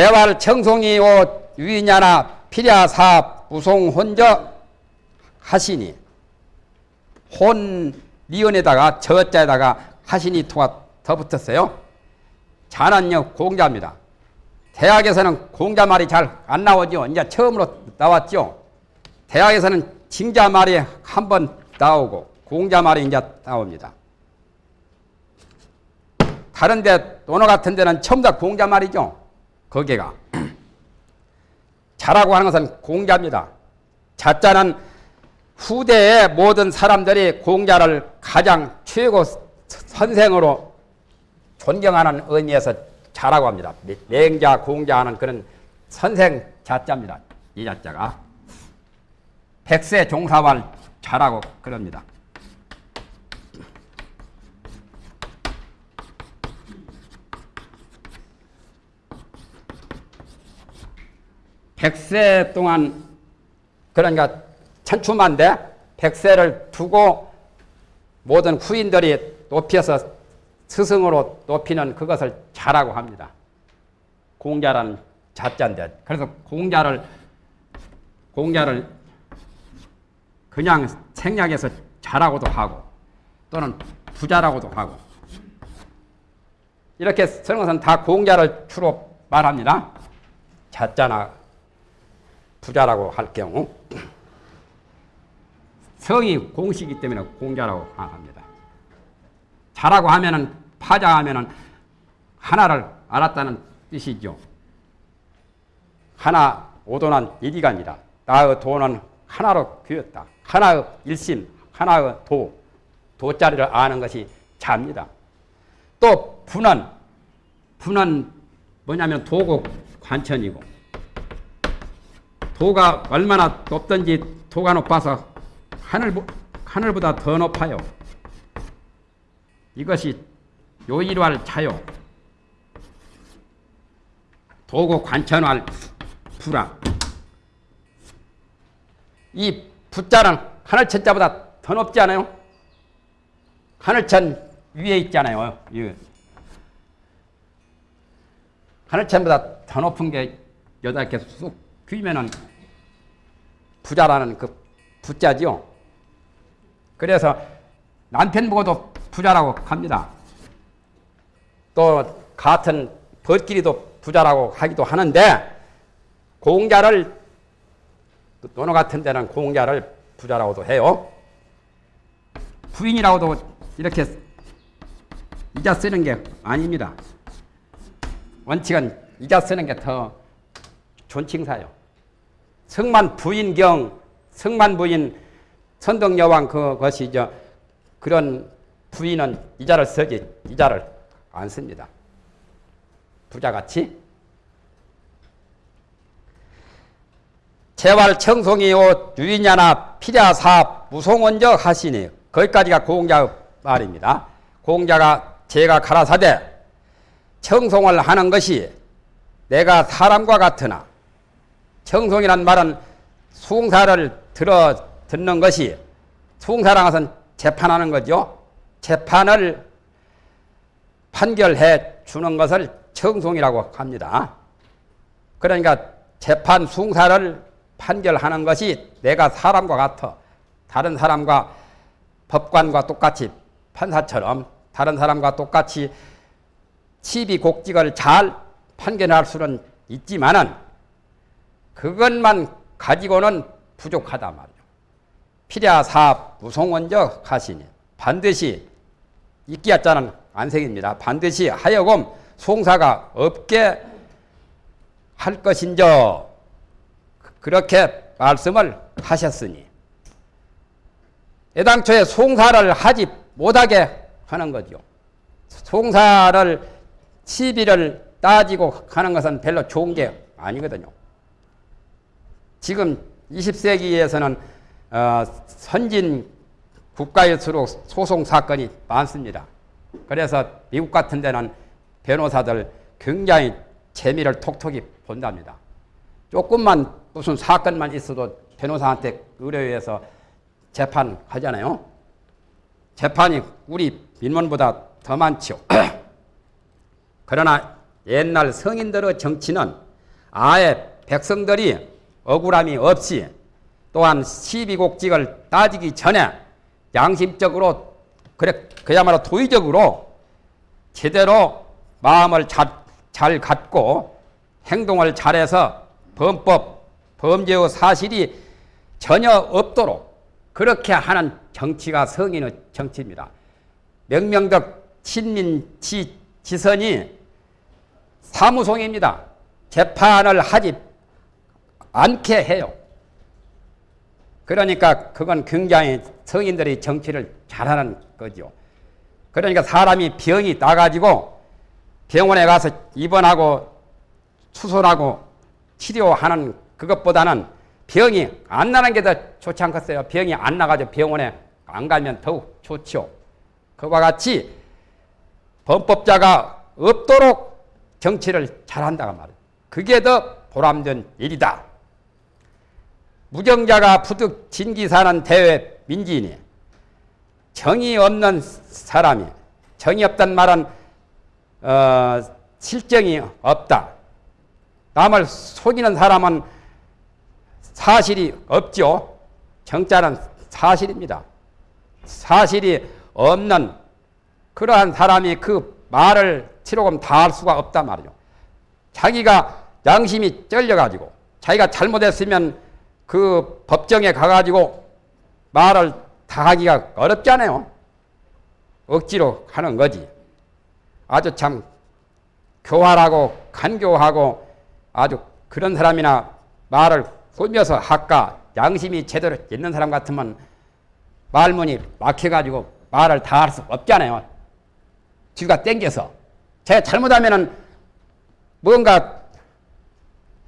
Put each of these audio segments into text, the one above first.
재활 청송이 옷 유인야나 필야 사업 우송 혼저 하시니 혼 리언에다가 저자에다가 하시니 토가 더 붙었어요. 자난력 공자입니다. 대학에서는 공자 말이 잘 안 나오죠. 이제 처음으로 나왔죠. 대학에서는 징자 말이 한 번 나오고 공자 말이 이제 나옵니다. 다른데 논어 같은 데는 처음 다 공자 말이죠. 거기가. 자라고 하는 것은 공자입니다. 자자는 후대의 모든 사람들이 공자를 가장 최고 선생으로 존경하는 의미에서 자라고 합니다. 맹자, 공자하는 그런 선생 자자입니다. 이 자자가. 백세 종사발 자라고 그럽니다. 백세 동안 그러니까 천추만데 백세를 두고 모든 후인들이 높여서 스승으로 높이는 그것을 자라고 합니다. 공자라는 자자인데 그래서 공자를 공자를 그냥 생략해서 자라고도 하고 또는 부자라고도 하고 이렇게 쓰는 것은 다 공자를 주로 말합니다. 자자나 부자라고 할 경우 성이 공시기 때문에 공자라고 합니다. 자라고 하면은 파자하면은 하나를 알았다는 뜻이죠. 하나 오도난 이기간이다. 나의 도는 하나로 귀었다. 하나의 일심, 하나의 도, 도자리를 아는 것이 자입니다. 또 분은 분은 뭐냐면 도고 관천이고 도가 얼마나 높든지 도가 높아서 하늘, 하늘보다 더 높아요. 이것이 요일왈 차요. 도고 관천왈 부라. 이 부자는 하늘천자보다 더 높지 않아요? 하늘천 위에 있잖아요. 하늘천보다 더 높은 게 여덟 개쑥 귀면은 부자라는 그 부자지요. 그래서 남편 보고도 부자라고 합니다. 또 같은 벗끼리도 부자라고 하기도 하는데 공자를 논어 같은 데는 공자를 부자라고도 해요. 부인이라고도 이렇게 이자 쓰는 게 아닙니다. 원칙은 이자 쓰는 게 더 존칭사요. 성만 부인경, 성만 부인 선덕여왕 그것이죠. 그런 부인은 이자를 쓰지 이자를 안 씁니다. 부자같이 재활 청송이 옷 유인야나 피랴 사업 무송원적 하시니 거기까지가 공자 말입니다. 공자가 제가 가라사대 청송을 하는 것이 내가 사람과 같으나 청송이란 말은 숭사를 들어 듣는 것이 숭사란 것은 재판하는 거죠. 재판을 판결해 주는 것을 청송이라고 합니다. 그러니까 재판 숭사를 판결하는 것이 내가 사람과 같아 다른 사람과 법관과 똑같이 판사처럼 다른 사람과 똑같이 시비곡직을 잘 판결할 수는 있지만은 그것만 가지고는 부족하다 말이요. 필야 사업 무송원적 하시니 반드시 있기야자는 안색입니다. 반드시 하여금 송사가 없게 할 것인저 그렇게 말씀을 하셨으니 애당초에 송사를 하지 못하게 하는 거죠. 송사를 시비를 따지고 하는 것은 별로 좋은 게 아니거든요. 지금 20세기에서는 어, 선진 국가일수록 소송 사건이 많습니다. 그래서 미국 같은 데는 변호사들 굉장히 재미를 톡톡히 본답니다. 조금만 무슨 사건만 있어도 변호사한테 의뢰해서 재판 하잖아요. 재판이 우리 민원보다 더 많죠. 그러나 옛날 성인들의 정치는 아예 백성들이 억울함이 없이 또한 시비곡직을 따지기 전에 양심적으로 그래 그야말로 도의적으로 제대로 마음을 잘, 잘 갖고 행동을 잘해서 범법 범죄의 사실이 전혀 없도록 그렇게 하는 정치가 성인의 정치입니다. 명명덕 친민 지 지선이 사무송입니다. 재판을 하지 않게 해요. 그러니까 그건 굉장히 성인들이 정치를 잘하는 거죠. 그러니까 사람이 병이 나가지고 병원에 가서 입원하고 수술하고 치료하는 그것보다는 병이 안 나는 게 더 좋지 않겠어요? 병이 안 나가지고 병원에 안 가면 더욱 좋죠. 그와 같이 범법자가 없도록 정치를 잘한다고 말이에요. 그게 더 보람된 일이다. 무정자가 부득 진기사는 대외 민지이니 정이 없는 사람이 정이 없단 말은 어, 실정이 없다. 남을 속이는 사람은 사실이 없죠. 정자는 사실입니다. 사실이 없는 그러한 사람이 그 말을 치료금 다 할 수가 없단 말이죠. 자기가 양심이 쩔려가지고 자기가 잘못했으면 그 법정에 가가지고 말을 다 하기가 어렵잖아요. 억지로 하는 거지. 아주 참 교활하고 간교하고 아주 그런 사람이나 말을 꾸며서 할까 양심이 제대로 있는 사람 같으면 말문이 막혀가지고 말을 다 할 수 없잖아요. 쥐가 땡겨서. 제가 잘못하면은 뭔가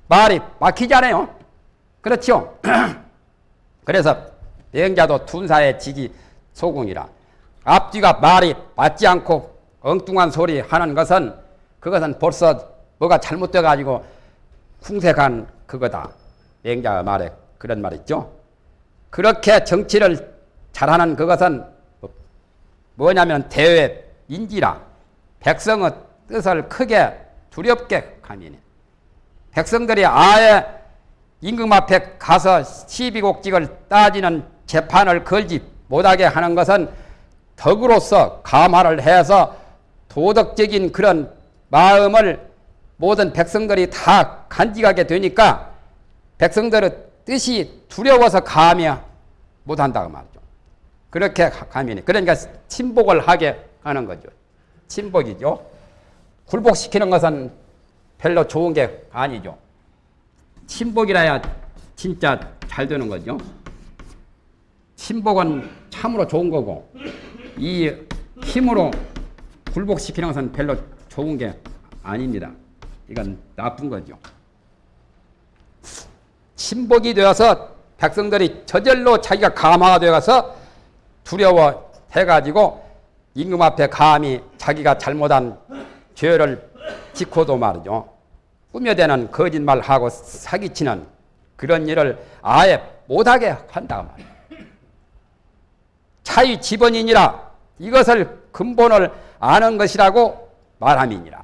말이 막히잖아요. 그렇죠? 그래서 병자도 둔사의 지기 소궁이라. 앞뒤가 말이 맞지 않고 엉뚱한 소리 하는 것은 그것은 벌써 뭐가 잘못돼 가지고 궁색한 그거다. 맹자가 말에 그런 말 있죠. 그렇게 정치를 잘하는 그것은 뭐냐면 대외 인지라 백성의 뜻을 크게 두렵게 가미네. 백성들이 아예 임금 앞에 가서 시비곡직을 따지는 재판을 걸지 못하게 하는 것은 덕으로서 감화를 해서 도덕적인 그런 마음을 모든 백성들이 다 간직하게 되니까 백성들의 뜻이 두려워서 감히 못한다고 말이죠. 그렇게 감이네. 그러니까 침복을 하게 하는 거죠. 침복이죠. 굴복시키는 것은 별로 좋은 게 아니죠. 침복이라야 진짜 잘 되는 거죠. 침복은 참으로 좋은 거고 이 힘으로 굴복시키는 것은 별로 좋은 게 아닙니다. 이건 나쁜 거죠. 침복이 되어서 백성들이 저절로 자기가 감화가 되어서 두려워해가지고 임금 앞에 감히 자기가 잘못한 죄를 짓고도 말이죠. 꾸며대는 거짓말하고 사기치는 그런 일을 아예 못하게 한다고 말이에요. 차의 지번이니라 이것을 근본을 아는 것이라고 말함이니라.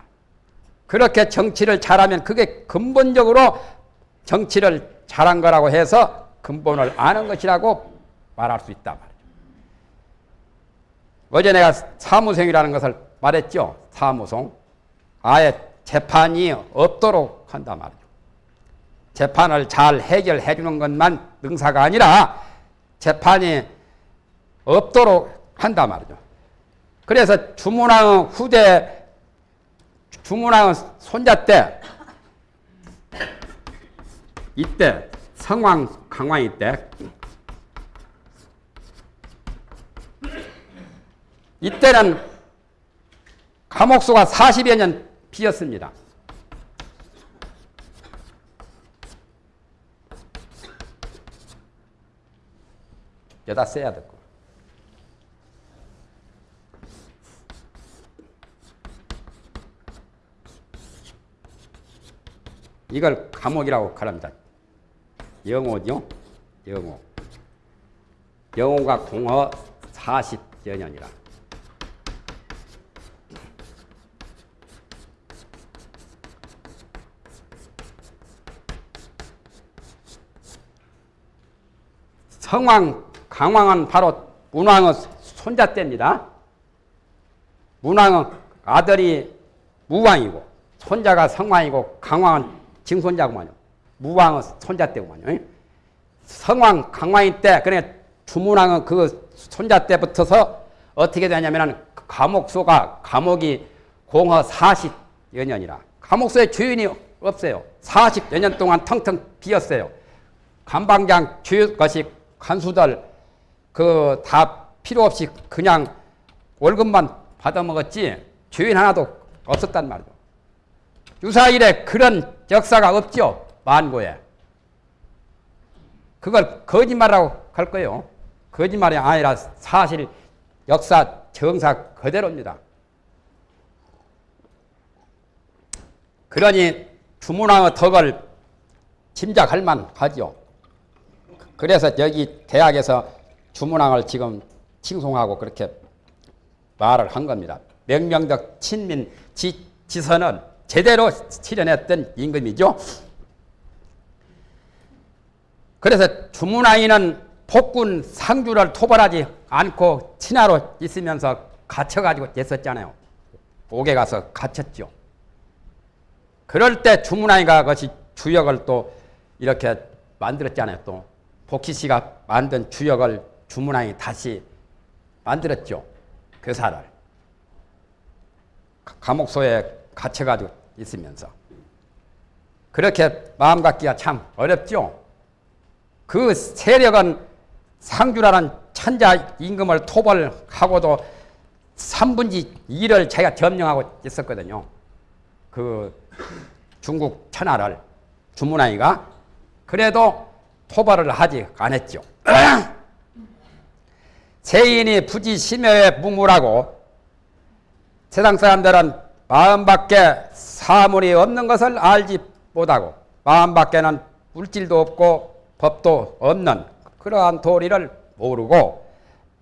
그렇게 정치를 잘하면 그게 근본적으로 정치를 잘한 거라고 해서 근본을 아는 것이라고 말할 수 있다 말이죠. 어제 내가 사무성이라는 것을 말했죠. 사무성. 아예 재판이 없도록 한다 말이죠. 재판을 잘 해결해 주는 것만 능사가 아니라 재판이 없도록 한다 말이죠. 그래서 주문왕 후대 주문왕 손자 때 이때 성왕 강왕이 때 이때는 감옥수가 40여 년 비었습니다. 여다 써야 되고. 이걸 감옥이라고 가랍니다. 영호죠? 영호. 영호가 공허 40여 년이라. 성왕, 강왕은 바로 문왕의 손자 때입니다. 문왕의 아들이 무왕이고 손자가 성왕이고 강왕은 증손자구만요. 무왕의 손자 때구만요. 성왕, 강왕이 때 그래 주문왕은 그 손자 때부터서 어떻게 되냐면은 감옥소가 감옥이 공허 40여 년이라 감옥소에 주인이 없어요. 40여 년 동안 텅텅 비었어요. 감방장 주유 것이 간수들 그다 필요 없이 그냥 월급만 받아 먹었지 주인 하나도 없었단 말이죠. 유사일에 그런 역사가 없죠. 만고에. 그걸 거짓말이라고 할 거예요. 거짓말이 아니라 사실 역사 정사 그대로입니다. 그러니 주문왕의 덕을 짐작할 만하죠. 그래서 여기 대학에서 주문왕을 지금 칭송하고 그렇게 말을 한 겁니다. 명명덕 친민 지, 지선은 제대로 실현했던 임금이죠. 그래서 주문왕이는 폭군 상주를 토벌하지 않고 친하로 있으면서 갇혀가지고 있었잖아요. 옥에 가서 갇혔죠. 그럴 때 주문왕이가 그것이 주역을 또 이렇게 만들었잖아요. 또 복희 씨가 만든 주역을 주문왕이 다시 만들었죠. 교사를. 감옥소에 갇혀가지고 있으면서. 그렇게 마음 갖기가 참 어렵죠. 그 세력은 상주라는 천자 임금을 토벌하고도 3분지 2를 자기가 점령하고 있었거든요. 그 중국 천하를 주문왕이가 그래도 토벌을 하지 않았죠. 세인이 부지 심여에 무물하고 세상 사람들은 마음밖에 사물이 없는 것을 알지 못하고 마음밖에는 물질도 없고 법도 없는 그러한 도리를 모르고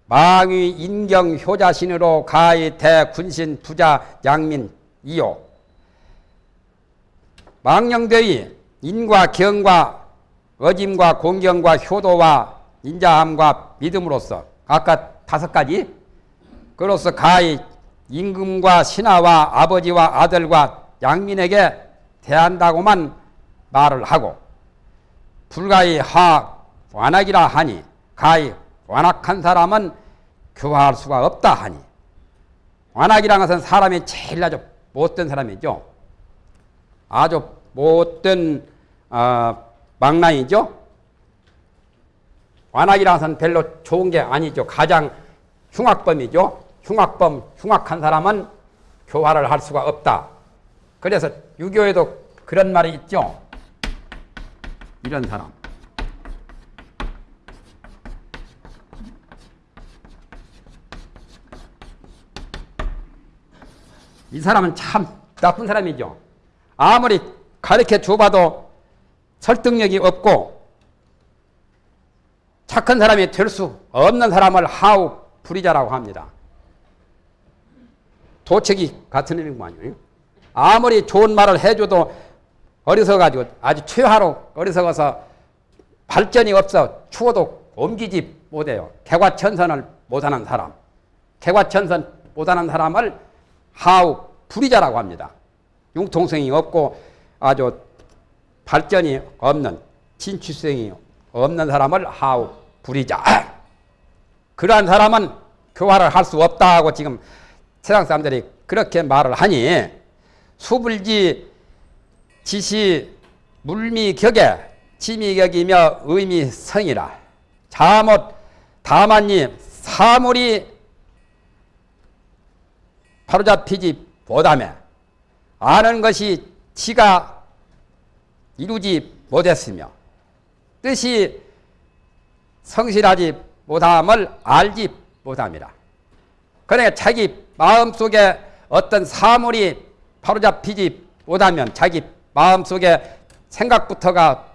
망위 인경 효자신으로 가히 대군신 부자 양민 이요 망령되이 인과 경과 어짐과 공경과 효도와 인자함과 믿음으로써 아까 다섯 가지 그로서 가히 임금과 신하와 아버지와 아들과 양민에게 대한다고만 말을 하고 불가히 하 완악이라 하니 가히 완악한 사람은 교화할 수가 없다 하니 완악이라는 것은 사람이 제일 아주 못된 사람이죠. 아주 못된 어, 망나이죠. 완악이라는 것은 별로 좋은 게 아니죠. 가장 흉악범이죠. 흉악범, 흉악한 사람은 교화를 할 수가 없다. 그래서 유교에도 그런 말이 있죠. 이런 사람. 이 사람은 참 나쁜 사람이죠. 아무리 가르쳐 줘봐도 설득력이 없고 착한 사람이 될 수 없는 사람을 하우 불이자라고 합니다. 도책이 같은 의미구만요. 아무리 좋은 말을 해줘도 어리석어가지고 아주 최하로 어리석어서 발전이 없어 추워도 옮기지 못해요. 개과천선을 못하는 사람. 개과천선 못하는 사람을 하우 불이자라고 합니다. 융통성이 없고 아주 발전이 없는 진취성이 없는 사람을 하우 불이자. 그러한 사람은 교화를 할 수 없다고 지금 세상 사람들이 그렇게 말을 하니 수불지 지시 물미격에 지미격이며 의미성이라 자못 다만님 사물이 바로잡히지 못하며 아는 것이 지가 이루지 못했으며 뜻이 성실하지 못함을 알지 못함이라. 그러니까 자기 마음속에 어떤 사물이 바로잡히지 못하면 자기 마음속에 생각부터가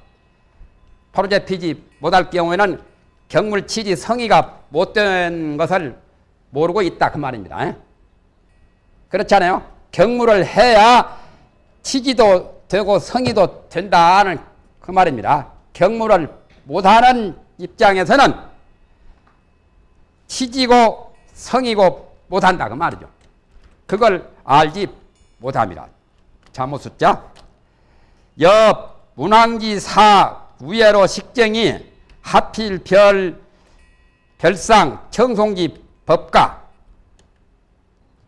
바로잡히지 못할 경우에는 경물치지 성의가 못된 것을 모르고 있다 그 말입니다. 그렇잖아요. 경물을 해야 치지도 되고 성의도 된다는 그 말입니다. 경물을 못하는 입장에서는 치지고 성이고 못한다 그 말이죠. 그걸 알지 못합니다. 자모 숫자 옆 문왕기 사 우예로 식정이 하필 별 별상 청송기 법가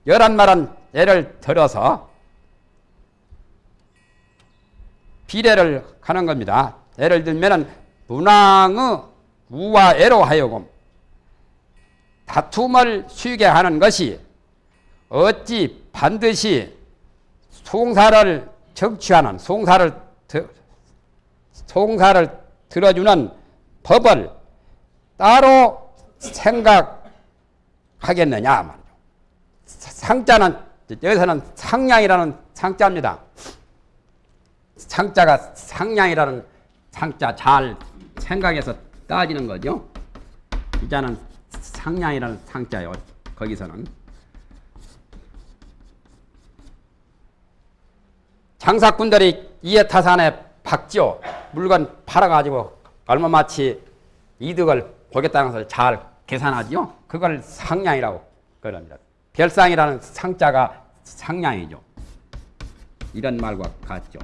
열한 말은 예를 들어서 비례를 하는 겁니다. 예를 들면은 문왕의 우와 애로 하여금 다툼을 쉬게 하는 것이 어찌 반드시 송사를 정취하는 송사를 송사를 들어주는 법을 따로 생각하겠느냐 말이죠. 상자는 여기서는 상량이라는 상자입니다. 상자가 상량이라는 상자 잘 생각해서 따지는 거죠. 이자는 상량이라는 상자요. 거기서는 장사꾼들이 이에 타산에 박지요 물건 팔아가지고 얼마마치 이득을 보겠다는 것을 잘 계산하지요. 그걸 상량이라고 그럽니다. 별상이라는 상자가 상량이죠. 이런 말과 같죠.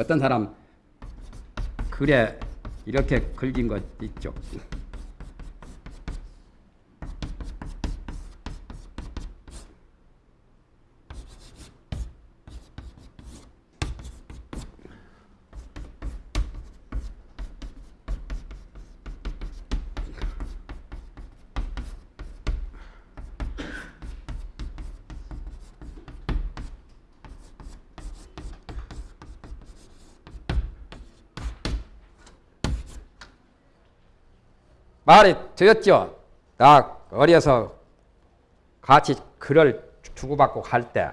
어떤 사람 글에 이렇게 걸린 것 있죠. 말이 되었죠. 나 어려서 같이 글을 주고받고 할때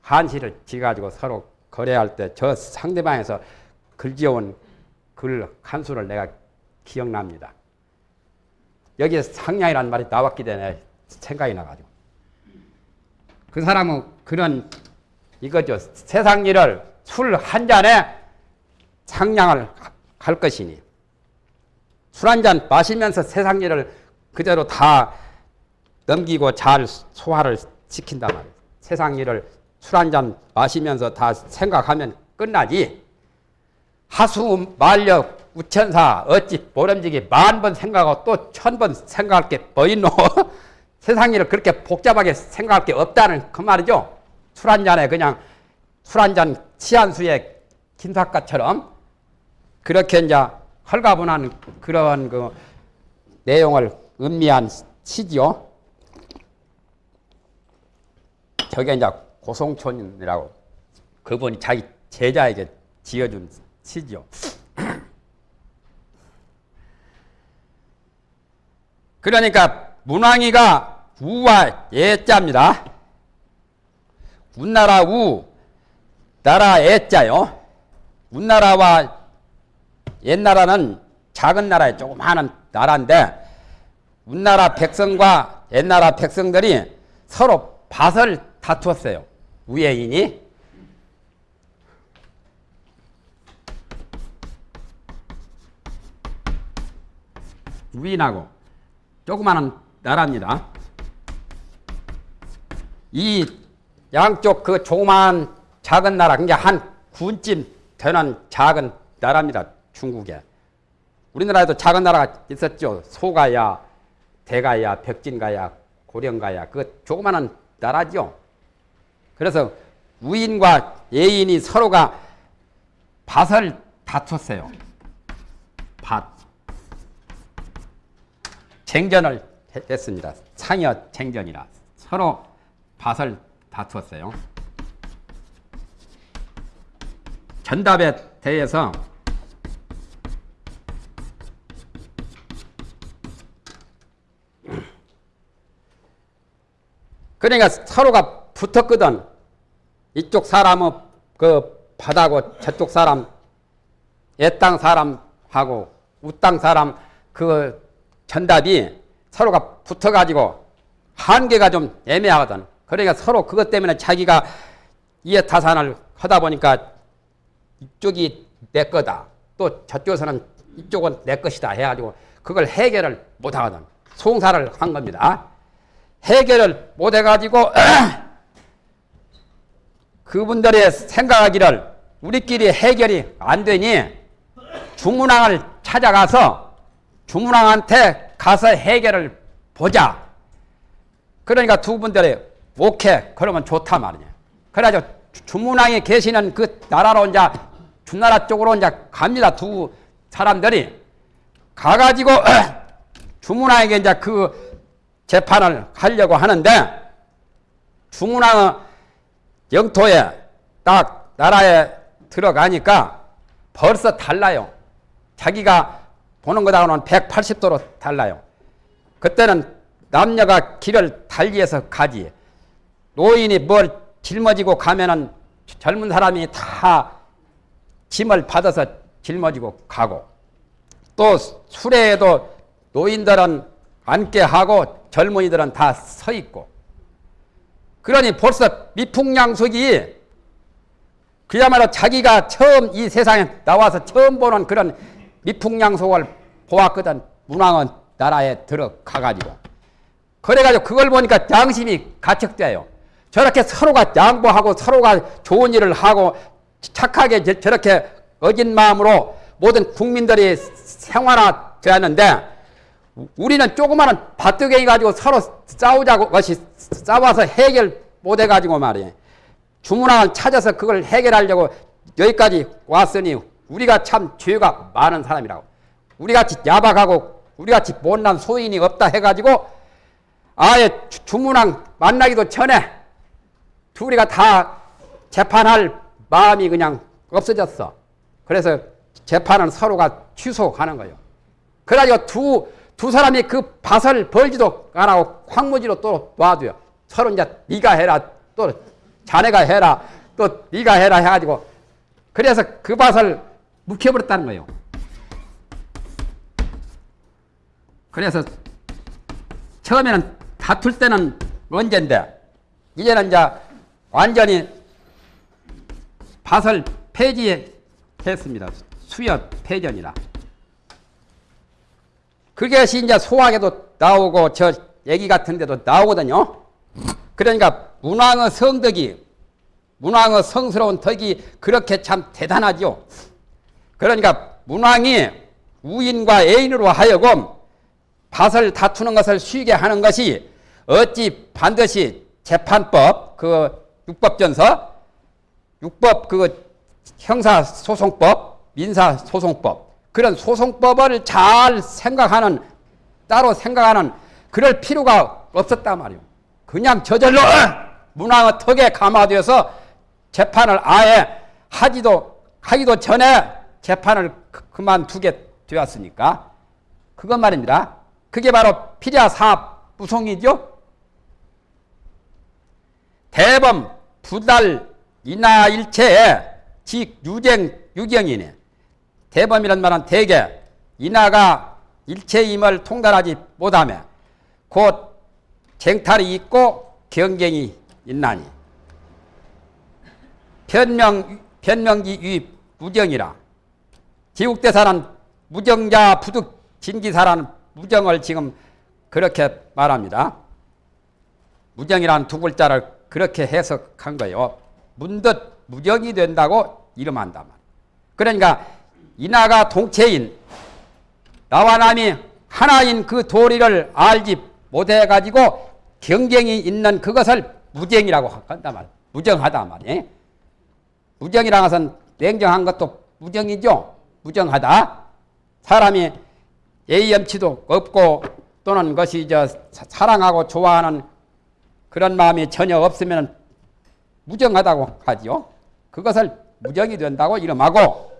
한시를 지가지고 서로 거래할 때 저 상대방에서 글 지어온 글 한 수를 내가 기억납니다. 여기에 상냥이라는 말이 나왔기 때문에 생각이 나가지고. 그 사람은 그런 이거죠. 세상 일을 술 한 잔에 상냥을 할 것이니 술 한 잔 마시면서 세상 일을 그대로 다 넘기고 잘 소화를 시킨단 말이에요. 세상 일을 술 한 잔 마시면서 다 생각하면 끝나지. 하수 말력 우천사 어찌 보름지기 만 번 생각하고 또 천 번 생각할 게 뭐 있노? 세상 일을 그렇게 복잡하게 생각할 게 없다는 그 말이죠. 술 한 잔에 그냥 술 한 잔 치안수의 김삿갓처럼 그렇게 이제 헐가분한 그러한 그 내용을 음미한 시지요. 저게 이제 고송촌이라고 그분이 자기 제자에게 지어준 시지요. 그러니까 문왕이가 우와 예자입니다. 운나라 우, 나라 애자요. 운나라와 옛나라는 작은 나라에 조그마한 나라인데 운나라 백성과 옛나라 백성들이 서로 밭을 다투었어요. 우예인이. 우인하고 조그마한 나라입니다. 이 양쪽 그 조그마한 작은 나라, 그러니까 한 군쯤 되는 작은 나라입니다. 중국에. 우리나라에도 작은 나라가 있었죠. 소가야, 대가야, 백진가야, 고령가야. 그 조그마한 나라죠. 그래서 우인과 예인이 서로가 밭을 다퉜어요. 밭. 쟁전을 했습니다. 상여 쟁전이라. 서로 밭을 다투었어요. 전답에 대해서 그러니까 서로가 붙었거든. 이쪽 사람은 그 바다고 저쪽 사람 애땅 사람하고 우땅 사람 그 전답이 서로가 붙어가지고 한계가 좀 애매하거든. 그러니까 서로 그것 때문에 자기가 이해타산을 하다 보니까 이쪽이 내 거다. 또 저쪽에서는 이쪽은 내 것이다 해가지고 그걸 해결을 못 하거든. 송사를 한 겁니다. 해결을 못 해가지고 그분들의 생각하기를 우리끼리 해결이 안 되니 주문왕을 찾아가서 주문왕한테 가서 해결을 보자. 그러니까 두 분들이 오케이 그러면 좋다 말이야. 그래가지고 주문왕이 계시는 그 나라로 이제 주나라 쪽으로 이제 갑니다. 두 사람들이 가가지고 주문왕에게 이제 그 재판을 하려고 하는데 주문왕의 영토에 딱 나라에 들어가니까 벌써 달라요. 자기가 보는 것하고는 180도로 달라요. 그때는 남녀가 길을 달리해서 가지. 노인이 뭘 짊어지고 가면은 젊은 사람이 다 짐을 받아서 짊어지고 가고 또 수레에도 노인들은 앉게 하고 젊은이들은 다 서 있고. 그러니 벌써 미풍양속이 그야말로 자기가 처음 이 세상에 나와서 처음 보는 그런 미풍양속을 보았거든. 문왕은 나라에 들어가가지고. 그래가지고 그걸 보니까 양심이 가책돼요. 저렇게 서로가 양보하고 서로가 좋은 일을 하고 착하게 저- 저렇게 어진 마음으로 모든 국민들이 생활화 되었는데 우리는 조그마한 밭두개이 가지고 서로 싸우자고 것이 싸워서 해결 못 해가지고 말이에요. 주문왕을 찾아서 그걸 해결하려고 여기까지 왔으니 우리가 참 죄가 많은 사람이라고. 우리같이 야박하고 우리같이 못난 소인이 없다 해가지고 아예 주- 주문왕 만나기도 전에 둘이가 다 재판할 마음이 그냥 없어졌어. 그래서 재판은 서로가 취소하는 거예요. 그래가지고 두, 두 사람이 그 밭을 벌지도 안 하고 황무지로 또 놔둬요. 서로 이제 네가 해라, 또 자네가 해라, 또 네가 해라 해가지고 그래서 그 밭을 묵혀버렸다는 거예요. 그래서 처음에는 다툴 때는 언젠데 이제는 이제 완전히 밭을 폐지했습니다. 수여 폐전이라. 그것이 이제 소학에도 나오고 저 얘기 같은 데도 나오거든요. 그러니까 문왕의 성덕이 문왕의 성스러운 덕이 그렇게 참 대단하죠. 그러니까 문왕이 우인과 애인으로 하여금 밭을 다투는 것을 쉬게 하는 것이 어찌 반드시 재판법 그 육법전서 육법 그 형사소송법 민사소송법 그런 소송법을 잘 생각하는 따로 생각하는 그럴 필요가 없었단 말이에요. 그냥 저절로 문왕의 턱에 감화되어서 재판을 아예 하지도 하기도 전에 재판을 그- 그만두게 되었으니까 그것 말입니다. 그게 바로 피자 사업 부송이죠. 대범 부달 이나 일체에 직 유쟁 유경이네. 대범이란 말은 대개 인하가 일체임을 통달하지 못하며 곧 쟁탈이 있고 경쟁이 있나니 변명 변명기 위 무정이라 지국대사는 무정자 부득 진기사라는 무정을 지금 그렇게 말합니다. 무정이라는 두 글자를 그렇게 해석한 거예요. 문득 무정이 된다고 이름한다 말. 그러니까 인하가 동체인 나와 남이 하나인 그 도리를 알지 못해 가지고 경쟁이 있는 그것을 무정이라고 한다 말. 무정하다 말이에요. 무정이라는 것은 냉정한 것도 무정이죠. 무정하다. 사람이 예의염치도 없고 또는 것이 저 사- 사랑하고 좋아하는 그런 마음이 전혀 없으면 무정하다고 하지요. 그것을 무정이 된다고 이름하고